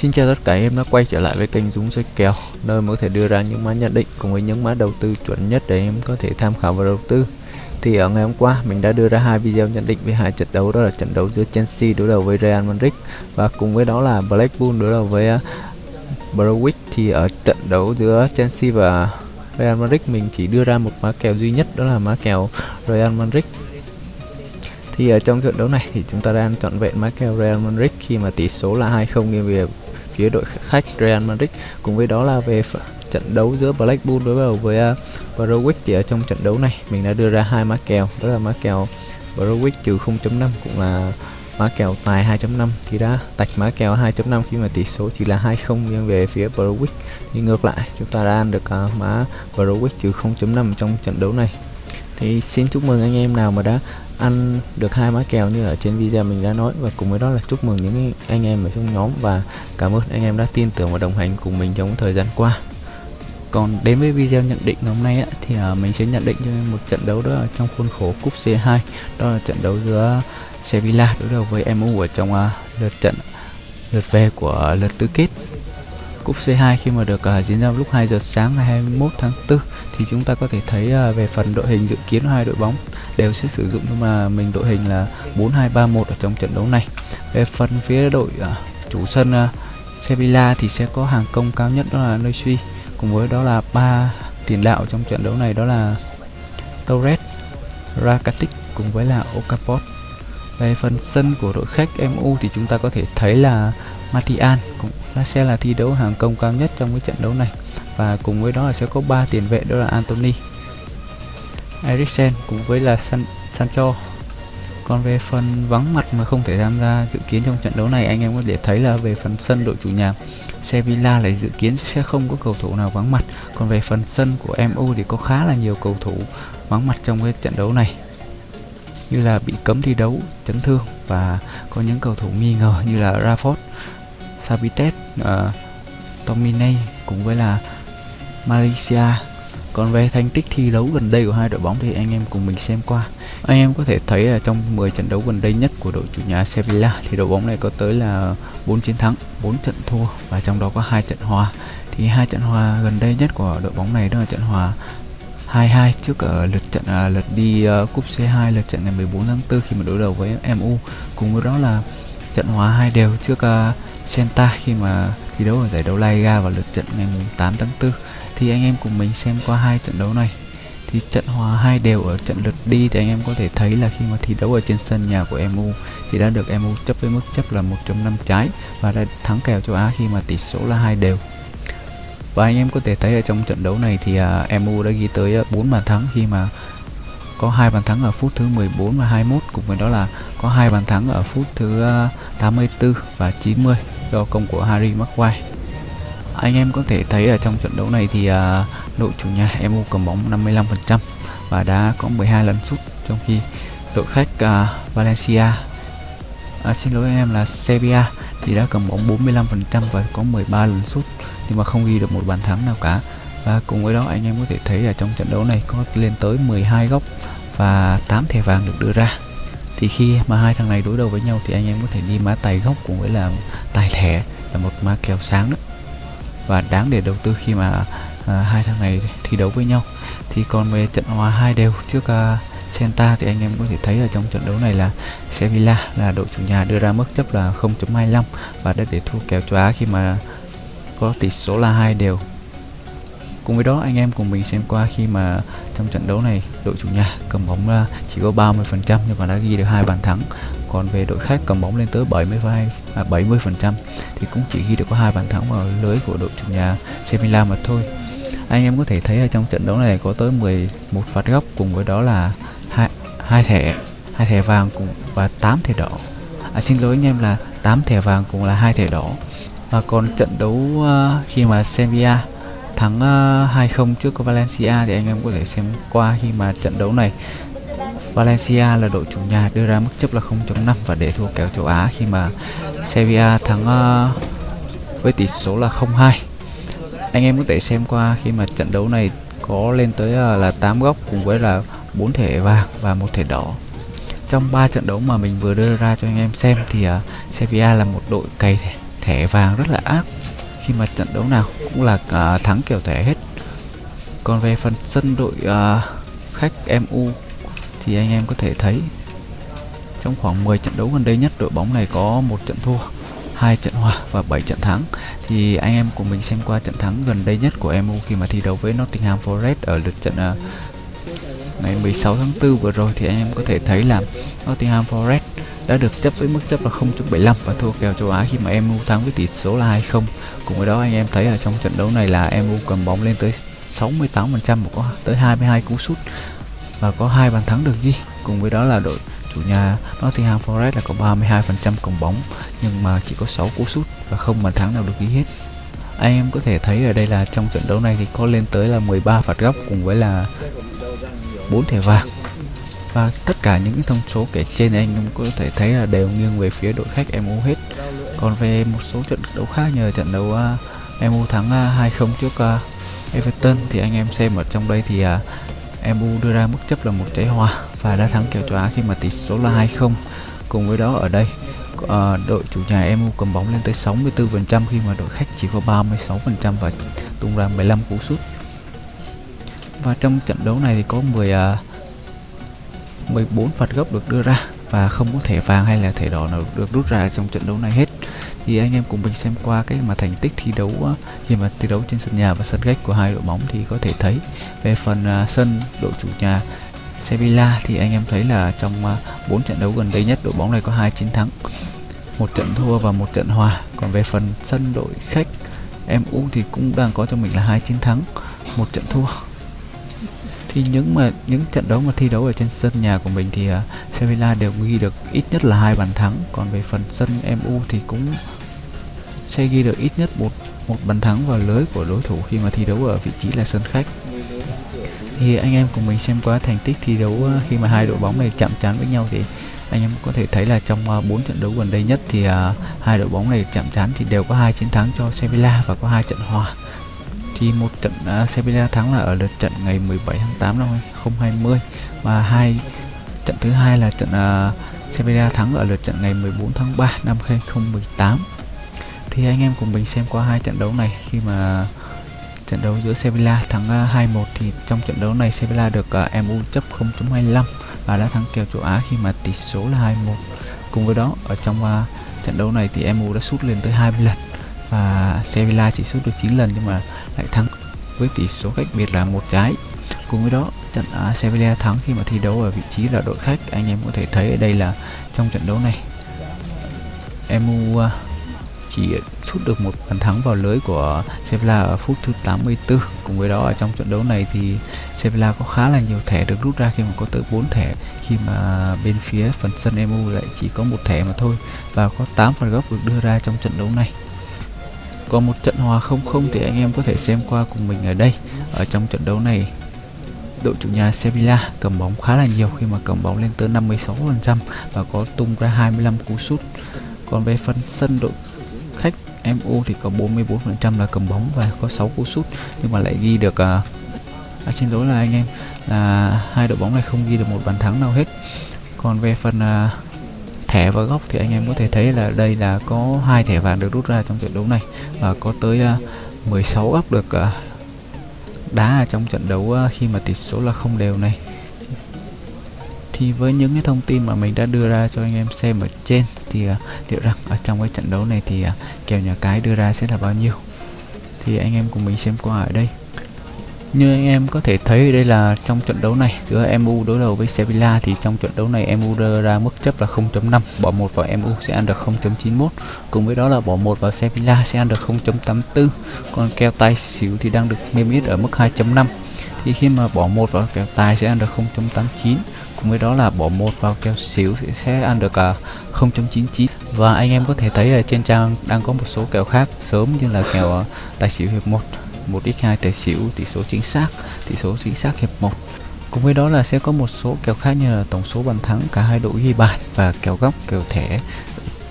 Xin chào tất cả em đã quay trở lại với kênh Dũng soi kèo nơi mà có thể đưa ra những mã nhận định cùng với những mã đầu tư chuẩn nhất để em có thể tham khảo và đầu tư. Thì ở ngày hôm qua mình đã đưa ra hai video nhận định về hai trận đấu đó là trận đấu giữa Chelsea đối đầu với Real Madrid và cùng với đó là Blackpool đối đầu với uh, thì ở trận đấu giữa Chelsea và Real Madrid mình chỉ đưa ra một mã kèo duy nhất đó là mã kèo Real Madrid thì ở trong trận đấu này thì chúng ta đang chọn vẹn mã kèo Real Madrid khi mà tỷ số là 2-0 nghiêng về phía đội khách Real Madrid. Cùng với đó là về trận đấu giữa Blackpool đối đầu với à, uh, Norwich thì ở trong trận đấu này mình đã đưa ra hai mã kèo đó là mã kèo Norwich trừ 0.5 cũng là mã kèo tài 2.5 thì đã tạch mã kèo 2.5 khi mà tỷ số chỉ là 2-0 nghiêng về phía Norwich thì ngược lại chúng ta đã ăn được uh, mã Norwich trừ 0.5 trong trận đấu này. Thì xin chúc mừng anh em nào mà đã ăn được hai mã kèo như ở trên video mình đã nói. Và cùng với đó là chúc mừng những anh em ở trong nhóm. Và cảm ơn anh em đã tin tưởng và đồng hành cùng mình trong thời gian qua. Còn đến với video nhận định hôm nay á, thì uh, mình sẽ nhận định cho một trận đấu đó ở trong khuôn khổ cúp C2 đó là trận đấu giữa Sevilla đối đầu với MU ở trong uh, lượt trận lượt về của lượt tứ kết. Cúp C2 khi mà được uh, diễn ra lúc 2 giờ sáng ngày 21 tháng 4 thì chúng ta có thể thấy uh, về phần đội hình dự kiến hai đội bóng đều sẽ sử dụng nhưng mà mình đội hình là 4231 ở trong trận đấu này. Về phần phía đội uh, chủ sân uh, Sevilla thì sẽ có hàng công cao nhất đó là Neusui cùng với đó là ba tiền đạo trong trận đấu này đó là Torres, Rakitic cùng với là Okafor. Về phần sân của đội khách MU thì chúng ta có thể thấy là Martial cũng sẽ là thi đấu hàng công cao nhất trong cái trận đấu này và cùng với đó là sẽ có ba tiền vệ đó là Anthony, Eriksen cùng với là San Sancho. Còn về phần vắng mặt mà không thể tham gia dự kiến trong trận đấu này anh em có thể thấy là về phần sân đội chủ nhà Sevilla lại dự kiến sẽ không có cầu thủ nào vắng mặt. Còn về phần sân của MU thì có khá là nhiều cầu thủ vắng mặt trong cái trận đấu này như là bị cấm thi đấu, chấn thương và có những cầu thủ nghi ngờ như là Rafford, Sabitet, uh, ờ, Tomine cùng với là Malaysia còn về thành tích thi đấu gần đây của hai đội bóng thì anh em cùng mình xem qua. Anh em có thể thấy là trong 10 trận đấu gần đây nhất của đội chủ nhà Sevilla thì đội bóng này có tới là 4 chiến thắng, 4 trận thua và trong đó có hai trận hòa. Thì hai trận hòa gần đây nhất của đội bóng này đó là trận hòa 2-2 trước ở lượt trận à, lượt đi uh, cúp C2 lượt trận ngày 14 tháng 4 khi mà đối đầu với MU. Cùng với đó là trận hòa hai đều trước uh, Senta khi mà thi đấu ở giải đấu La Liga vào lượt trận ngày 8 tháng 4 thì anh em cùng mình xem qua hai trận đấu này. Thì trận hòa hai đều ở trận lượt đi thì anh em có thể thấy là khi mà thi đấu ở trên sân nhà của MU thì đã được MU chấp với mức chấp là 1.5 trái và đã thắng kèo châu Á khi mà tỷ số là hai đều. Và anh em có thể thấy ở trong trận đấu này thì à, MU đã ghi tới à, 4 bàn thắng khi mà có hai bàn thắng ở phút thứ 14 và 21 cùng với đó là có hai bàn thắng ở phút thứ à, 84 và 90 do công của Harry Maguire anh em có thể thấy ở trong trận đấu này thì uh, đội chủ nhà MU cầm bóng 55% và đã có 12 lần sút trong khi đội khách uh, Valencia à, xin lỗi anh em là Sevilla thì đã cầm bóng 45% và có 13 lần sút nhưng mà không ghi được một bàn thắng nào cả. Và cùng với đó anh em có thể thấy là trong trận đấu này có lên tới 12 góc và 8 thẻ vàng được đưa ra. Thì khi mà hai thằng này đối đầu với nhau thì anh em có thể đi má tài góc cùng với là tài thẻ là một má kèo sáng đó và đáng để đầu tư khi mà à, hai thằng này thi đấu với nhau. Thì còn về trận hòa hai đều trước à, Senta thì anh em có thể thấy ở trong trận đấu này là Sevilla là đội chủ nhà đưa ra mức chấp là 0.25 và đã để thua kèo châu Á khi mà có tỷ số là hai đều. Cùng với đó anh em cùng mình xem qua khi mà trong trận đấu này đội chủ nhà cầm bóng là chỉ có 30% nhưng mà đã ghi được hai bàn thắng còn về đội khách cầm bóng lên tới 72 à, 70 phần trăm thì cũng chỉ ghi được có hai bàn thắng vào lưới của đội chủ nhà Sevilla mà thôi. Anh em có thể thấy ở trong trận đấu này có tới 11 phạt góc cùng với đó là hai hai thẻ hai thẻ vàng cùng và 8 thẻ đỏ. À, xin lỗi anh em là 8 thẻ vàng cùng là hai thẻ đỏ. Và còn trận đấu uh, khi mà Sevilla thắng à, uh, 2-0 trước Valencia thì anh em có thể xem qua khi mà trận đấu này. Valencia là đội chủ nhà đưa ra mức chấp là 0.5 và để thua kèo châu Á khi mà Sevilla thắng uh, với tỷ số là 0-2 anh em có thể xem qua khi mà trận đấu này có lên tới uh, là 8 góc cùng với là 4 thẻ vàng và một thẻ đỏ. Trong 3 trận đấu mà mình vừa đưa ra cho anh em xem thì uh, Sevilla là một đội cày thẻ, thẻ vàng rất là ác. Khi mà trận đấu nào cũng là uh, thắng kiểu thẻ hết. Còn về phần sân đội uh, khách MU thì anh em có thể thấy trong khoảng 10 trận đấu gần đây nhất đội bóng này có một trận thua hai trận hòa và 7 trận thắng. Thì anh em cùng mình xem qua trận thắng gần đây nhất của MU khi mà thi đấu với Nottingham Forest ở lượt trận uh, ngày 16 tháng 4 vừa rồi. Thì anh em có thể thấy là Nottingham Forest đã được chấp với mức chấp là 0.75 và thua kèo châu Á khi mà MU thắng với tỷ số là 2-0. Cùng với đó anh em thấy ở trong trận đấu này là MU cầm bóng lên tới 68% và có tới 22 cú sút và có hai bàn thắng được ghi. Cùng với đó là đội chủ nhà Nottingham Forest là có 32% cầm bóng nhưng mà chỉ có 6 cú sút và không bàn thắng nào được ghi hết. Anh em có thể thấy ở đây là trong trận đấu này thì có lên tới là 13 phạt góc cùng với là 4 thẻ vàng và tất cả những thông số kể trên anh em có thể thấy là đều nghiêng về phía đội khách MU hết còn về một số trận đấu khác nhờ trận đấu à, uh, MU thắng à, uh, 2-0 trước uh, Everton thì anh em xem ở trong đây thì uh, MU đưa ra mức chấp là một trái hòa và đã thắng kèo châu Á khi mà tỷ số là 2-0 cùng với đó ở đây uh, đội chủ nhà MU cầm bóng lên tới 64% khi mà đội khách chỉ có 36% và tung ra 15 cú sút. Và trong trận đấu này thì có 10 uh, 14 phạt góc được đưa ra và không có thẻ vàng hay là thẻ đỏ nào được rút ra trong trận đấu này hết. Thì anh em cùng mình xem qua cái mà thành tích thi đấu khi mà thi đấu trên sân nhà và sân khách của hai đội bóng thì có thể thấy về phần uh, sân đội chủ nhà Sevilla thì anh em thấy là trong à, uh, 4 trận đấu gần đây nhất đội bóng này có hai chiến thắng một trận thua và một trận hòa. Còn về phần sân đội khách MU thì cũng đang có cho mình là hai chiến thắng một trận thua thì những mà những trận đấu mà thi đấu ở trên sân nhà của mình thì à, uh, Sevilla đều ghi được ít nhất là hai bàn thắng. Còn về phần sân MU thì cũng sẽ ghi được ít nhất một một bàn thắng vào lưới của đối thủ khi mà thi đấu ở vị trí là sân khách. Thì anh em cùng mình xem qua thành tích thi đấu uh, khi mà hai đội bóng này chạm trán với nhau thì anh em có thể thấy là trong à, uh, 4 trận đấu gần đây nhất thì uh, hai đội bóng này chạm trán thì đều có hai chiến thắng cho Sevilla và có hai trận hòa thì một trận uh, Sevilla thắng là ở lượt trận ngày 17 tháng 8 năm 2020 và hai trận thứ hai là trận uh, Sevilla thắng ở lượt trận ngày 14 tháng 3 năm 2018 thì anh em cùng mình xem qua hai trận đấu này. Khi mà trận đấu giữa Sevilla thắng à, uh, 2-1 thì trong trận đấu này Sevilla được uh, MU chấp 0.25 và đã thắng kèo châu Á khi mà tỷ số là 2-1 cùng với đó ở trong uh, trận đấu này thì MU đã sút lên tới 20 lần và Sevilla chỉ sút được 9 lần nhưng mà lại thắng với tỷ số cách biệt là một trái. Cùng với đó trận à, Sevilla thắng khi mà thi đấu ở vị trí là đội khách. Anh em có thể thấy ở đây là trong trận đấu này emu à, chỉ sút được một bàn thắng vào lưới của Sevilla ở phút thứ 84 cùng với đó ở trong trận đấu này thì Sevilla có khá là nhiều thẻ được rút ra khi mà có tới 4 thẻ khi mà bên phía phần sân emu lại chỉ có một thẻ mà thôi. Và có 8 phạt góc được đưa ra trong trận đấu này còn một trận hòa không không thì anh em có thể xem qua cùng mình ở đây ở trong trận đấu này. Đội chủ nhà Sevilla cầm bóng khá là nhiều khi mà cầm bóng lên tới 56% và có tung ra 25 cú sút. Còn về phần sân đội khách MU thì có 44% là cầm bóng và có 6 cú sút nhưng mà lại ghi được uh, à, xin lỗi là anh em là hai đội bóng này không ghi được một bàn thắng nào hết. Còn về phần uh, thẻ và góc thì anh em có thể thấy là đây là có hai thẻ vàng được rút ra trong trận đấu này và có tới à, 16 góc được à, đá trong trận đấu à, khi mà tỷ số là không đều này. Thì với những cái thông tin mà mình đã đưa ra cho anh em xem ở trên thì uh, liệu rằng ở trong cái trận đấu này thì uh, kèo nhà cái đưa ra sẽ là bao nhiêu? Thì anh em cùng mình xem qua ở đây như anh em có thể thấy, đây là trong trận đấu này, giữa MU đối đầu với Sevilla thì trong trận đấu này MU đưa ra mức chấp là 0.5 bỏ một vào MU sẽ ăn được 0.91 cùng với đó là bỏ một vào Sevilla sẽ ăn được 0.84 còn kèo tài xỉu thì đang được niêm yết ở mức 2.5 thì khi mà bỏ một vào kèo tài sẽ ăn được 0.89 cùng với đó là bỏ một vào kèo xỉu thì sẽ ăn được à, 0.99 và anh em có thể thấy ở trên trang đang có một số kèo khác, sớm như là kèo à, tài xỉu hiệp 1 1x2 tài xỉu tỷ số chính xác tỷ số chính xác hiệp 1 cùng với đó là sẽ có một số kèo khác như là tổng số bàn thắng cả hai đội ghi bàn và kèo góc kèo thẻ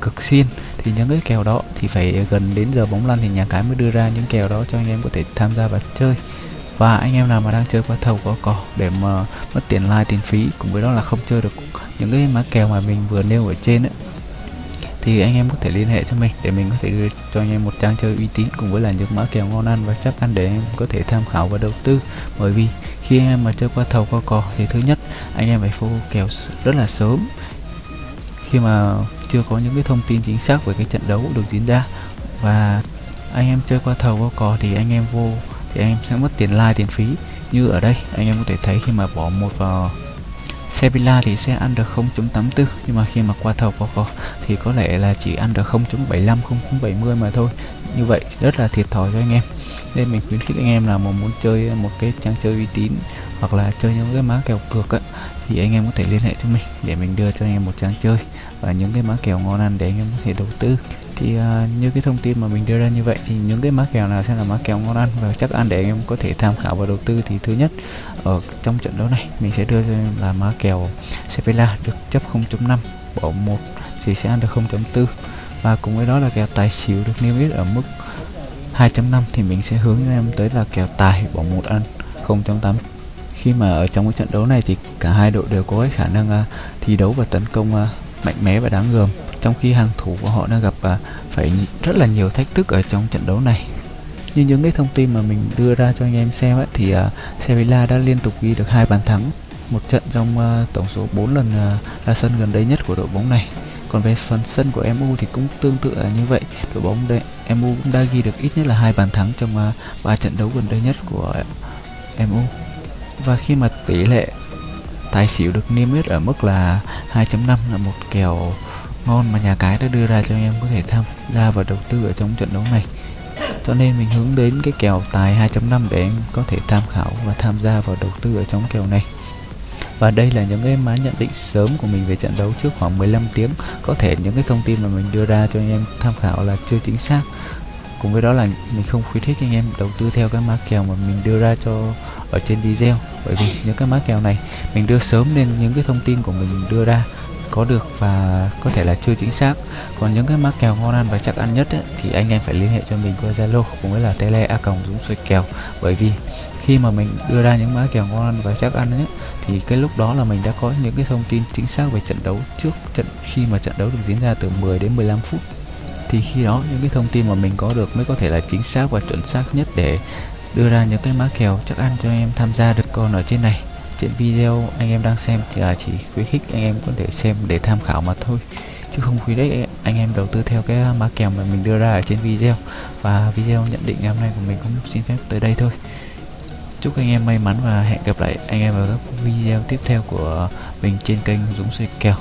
cực xin. Thì những cái kèo đó thì phải gần đến giờ bóng lăn thì nhà cái mới đưa ra những kèo đó cho anh em có thể tham gia và chơi. Và anh em nào mà đang chơi qua thầu có cỏ để mà mất tiền like tiền phí cùng với đó là không chơi được những cái má kèo mà mình vừa nêu ở trên ấy, thì anh em có thể liên hệ cho mình để mình có thể đưa cho anh em một trang chơi uy tín cùng với là những mã kèo ngon ăn và chắc ăn để anh em có thể tham khảo và đầu tư. Bởi vì khi anh em mà chơi qua thầu qua cò thì thứ nhất, anh em phải phô kèo rất là sớm. Khi mà chưa có những cái thông tin chính xác về cái trận đấu được diễn ra và anh em chơi qua thầu qua cò thì anh em vô thì anh em sẽ mất tiền like, tiền phí. Như ở đây, anh em có thể thấy khi mà bỏ một vào Sevilla thì sẽ ăn được 0.84 nhưng mà khi mà qua thầu vào cò thì có lẽ là chỉ ăn được 0.75 0.70 mà thôi. Như vậy rất là thiệt thòi cho anh em. Nên mình khuyến khích anh em là mà muốn chơi một cái trang chơi uy tín hoặc là chơi những cái má kèo cược ấy, thì anh em có thể liên hệ cho mình để mình đưa cho anh em một trang chơi. Và những cái má kèo ngon ăn để anh em có thể đầu tư thì uh, như cái thông tin mà mình đưa ra như vậy thì những cái má kèo nào sẽ là má kèo ngon ăn và chắc ăn để anh em có thể tham khảo và đầu tư thì thứ nhất ở trong trận đấu này mình sẽ đưa cho em là má kèo Sevilla được chấp 0.5 bỏ một thì sẽ ăn được 0.4 và cùng với đó là kèo tài xỉu được niêm yết ở mức 2.5 thì mình sẽ hướng cho em tới là kèo tài bỏ một ăn 0.8 khi mà ở trong cái trận đấu này thì cả hai đội đều có cái khả năng uh, thi đấu và tấn công uh, mạnh mẽ và đáng gờm trong khi hàng thủ của họ đang gặp à, phải rất là nhiều thách thức ở trong trận đấu này. Như những cái thông tin mà mình đưa ra cho anh em xem ấy, thì à, Sevilla đã liên tục ghi được hai bàn thắng một trận trong à, tổng số 4 lần à, ra sân gần đây nhất của đội bóng này. Còn về phần sân của MU thì cũng tương tự là như vậy. Đội bóng đây MU cũng đã ghi được ít nhất là hai bàn thắng trong à, 3 trận đấu gần đây nhất của MU và khi mà tỷ lệ tài xỉu được niêm yết ở mức là 2.5 là một kèo ngon mà nhà cái đã đưa ra cho anh em có thể tham gia và đầu tư ở trong trận đấu này. Cho nên mình hướng đến cái kèo tài 2.5 để em có thể tham khảo và tham gia vào đầu tư ở trong kèo này. Và đây là những cái má nhận định sớm của mình về trận đấu trước khoảng 15 tiếng. Có thể những cái thông tin mà mình đưa ra cho anh em tham khảo là chưa chính xác. Cùng với đó là mình không khuyến khích anh em đầu tư theo cái má kèo mà mình đưa ra cho ở trên video. Bởi vì những cái má kèo này mình đưa sớm nên những cái thông tin của mình đưa ra có được và có thể là chưa chính xác. Còn những cái má kèo ngon ăn và chắc ăn nhất ấy, thì anh em phải liên hệ cho mình qua zalo cũng với là tele a còng dũng xoay kèo. Bởi vì khi mà mình đưa ra những má kèo ngon ăn và chắc ăn ấy, thì cái lúc đó là mình đã có những cái thông tin chính xác về trận đấu trước trận khi mà trận đấu được diễn ra từ 10 đến 15 phút. Thì khi đó những cái thông tin mà mình có được mới có thể là chính xác và chuẩn xác nhất để đưa ra những cái má kèo chắc ăn cho em tham gia được còn ở trên này trên video anh em đang xem thì là chỉ khuyến khích anh em có thể xem để tham khảo mà thôi. Chứ không khuyến khích anh em đầu tư theo cái má kèo mà mình đưa ra ở trên video. Và video nhận định ngày hôm nay của mình cũng xin phép tới đây thôi. Chúc anh em may mắn và hẹn gặp lại anh em ở các video tiếp theo của mình trên kênh Dũng Xoay Kèo.